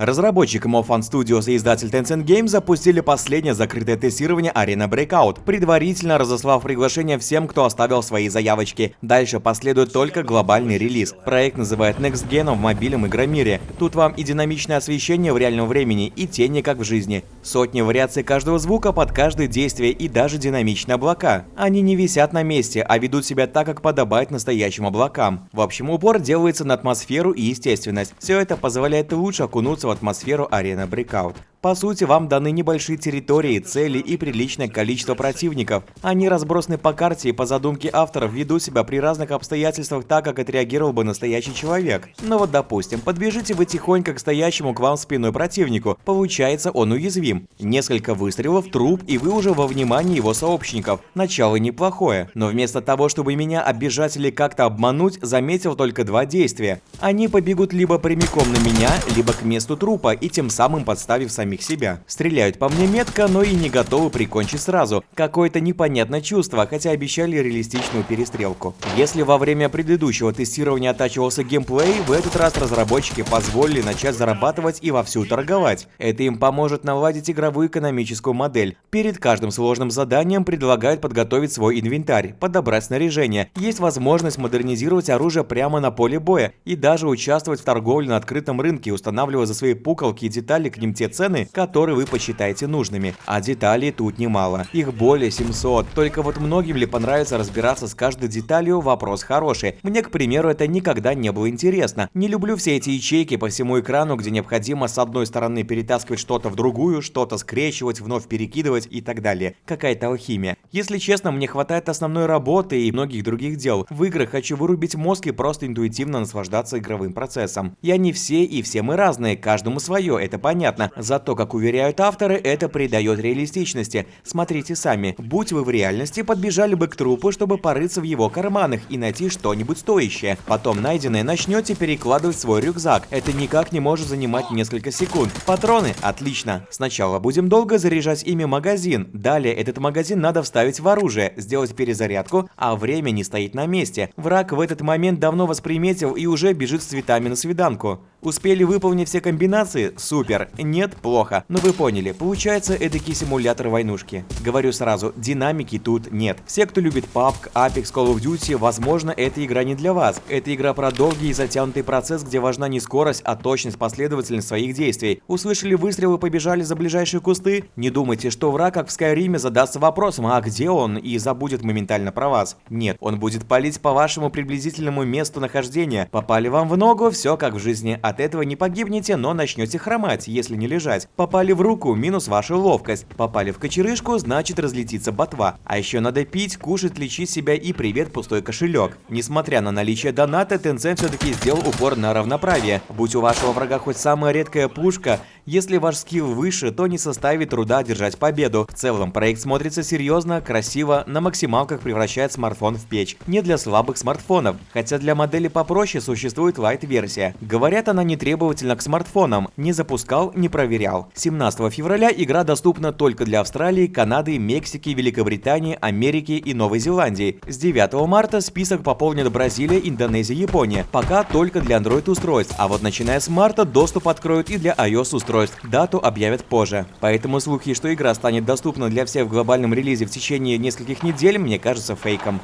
Разработчик MoFun Studios и издатель Tencent Games запустили последнее закрытое тестирование Arena Breakout, предварительно разослав приглашение всем, кто оставил свои заявочки. Дальше последует только глобальный релиз. Проект называют Next Gen в мобильном игромире. Тут вам и динамичное освещение в реальном времени, и тени как в жизни. Сотни вариаций каждого звука под каждое действие и даже динамичные облака. Они не висят на месте, а ведут себя так, как подобает настоящим облакам. В общем, упор делается на атмосферу и естественность. Все это позволяет лучше окунуться атмосферу арены Breakout. По сути, вам даны небольшие территории, цели и приличное количество противников. Они разбросаны по карте и по задумке авторов ведут себя при разных обстоятельствах так, как отреагировал бы настоящий человек. Но вот допустим, подбежите вы тихонько к стоящему к вам спиной противнику. Получается, он уязвим. Несколько выстрелов, труп, и вы уже во внимании его сообщников. Начало неплохое. Но вместо того, чтобы меня оббежать или как-то обмануть, заметил только два действия. Они побегут либо прямиком на меня, либо к месту трупа, и тем самым подставив сами самих себя. Стреляют по мне метко, но и не готовы прикончить сразу. Какое-то непонятное чувство, хотя обещали реалистичную перестрелку. Если во время предыдущего тестирования оттачивался геймплей, в этот раз разработчики позволили начать зарабатывать и вовсю торговать. Это им поможет наладить игровую экономическую модель. Перед каждым сложным заданием предлагают подготовить свой инвентарь, подобрать снаряжение. Есть возможность модернизировать оружие прямо на поле боя и даже участвовать в торговле на открытом рынке, устанавливая за свои пуколки и детали к ним те цены, цены, которые вы посчитаете нужными. А деталей тут немало. Их более 700. Только вот многим ли понравится разбираться с каждой деталью, вопрос хороший. Мне, к примеру, это никогда не было интересно. Не люблю все эти ячейки по всему экрану, где необходимо с одной стороны перетаскивать что-то в другую, что-то скрещивать, вновь перекидывать и так далее. Какая-то алхимия. Если честно, мне хватает основной работы и многих других дел. В играх хочу вырубить мозг и просто интуитивно наслаждаться игровым процессом. Я не все и все мы разные, каждому свое, это понятно. Зато то, как уверяют авторы, это придает реалистичности. Смотрите сами. Будь вы в реальности, подбежали бы к трупу, чтобы порыться в его карманах и найти что-нибудь стоящее. Потом найденное начнете перекладывать в свой рюкзак. Это никак не может занимать несколько секунд. Патроны? Отлично. Сначала будем долго заряжать ими магазин. Далее этот магазин надо вставить в оружие, сделать перезарядку, а время не стоит на месте. Враг в этот момент давно восприметил и уже бежит с цветами на свиданку. Успели выполнить все комбинации? Супер. Нет? Плохо. Но вы поняли, получается эдакий симулятор войнушки. Говорю сразу, динамики тут нет. Все, кто любит PUBG, Apex, Call of Duty, возможно, эта игра не для вас. Это игра про долгий и затянутый процесс, где важна не скорость, а точность, последовательность своих действий. Услышали выстрелы, побежали за ближайшие кусты? Не думайте, что враг, как в Скайриме, задастся вопросом, а где он, и забудет моментально про вас. Нет, он будет палить по вашему приблизительному месту нахождения. Попали вам в ногу, все как в жизни от этого не погибнете, но начнете хромать, если не лежать. Попали в руку, минус ваша ловкость. Попали в кочерышку, значит разлетится ботва. А еще надо пить, кушать, лечить себя и привет пустой кошелек. Несмотря на наличие доната, Tencent все-таки сделал упор на равноправие. Будь у вашего врага хоть самая редкая пушка, если ваш скилл выше, то не составит труда одержать победу. В целом, проект смотрится серьезно, красиво, на максималках превращает смартфон в печь. Не для слабых смартфонов, хотя для модели попроще существует лайт-версия. Говорят, она не требовательна к смартфонам, не запускал, не проверял. 17 февраля игра доступна только для Австралии, Канады, Мексики, Великобритании, Америки и Новой Зеландии. С 9 марта список пополнит Бразилия, Индонезия, Япония. Пока только для Android устройств, а вот начиная с марта доступ откроют и для iOS устройств устройств. Дату объявят позже. Поэтому слухи, что игра станет доступна для всех в глобальном релизе в течение нескольких недель, мне кажется фейком.